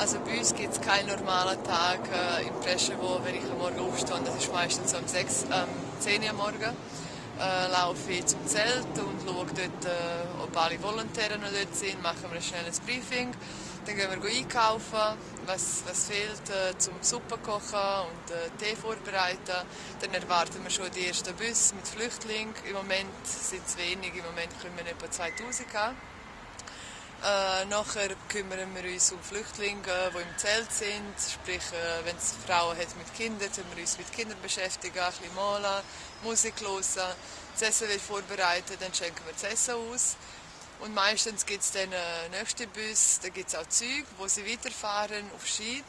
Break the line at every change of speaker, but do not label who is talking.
Also bei uns gibt es keinen normalen Tag äh, im Preschewo, wenn ich am Morgen aufstehe. Das ist meistens um 6, ähm, 10 Uhr morgen. Äh, laufe ich zum Zelt und schaue dort, äh, ob alle Volontäre noch dort sind. Machen wir ein schnelles Briefing. Dann gehen wir einkaufen, was, was fehlt äh, zum Suppe kochen und äh, Tee vorbereiten. Dann erwarten wir schon die ersten Bus mit Flüchtlingen. Im Moment sind es wenig, im Moment kommen wir etwa 2000 an. Äh, nachher kümmern wir uns um Flüchtlinge, die im Zelt sind. Sprich, äh, wenn es Frauen hat mit Kindern, tun wir uns mit Kindern beschäftigen, ein bisschen malen, Musik hören. Das Essen wird vorbereitet, dann schenken wir das Essen aus. Und meistens gibt es dann einen nächsten Bus, da gibt es auch Züge, wo sie weiterfahren auf Schied.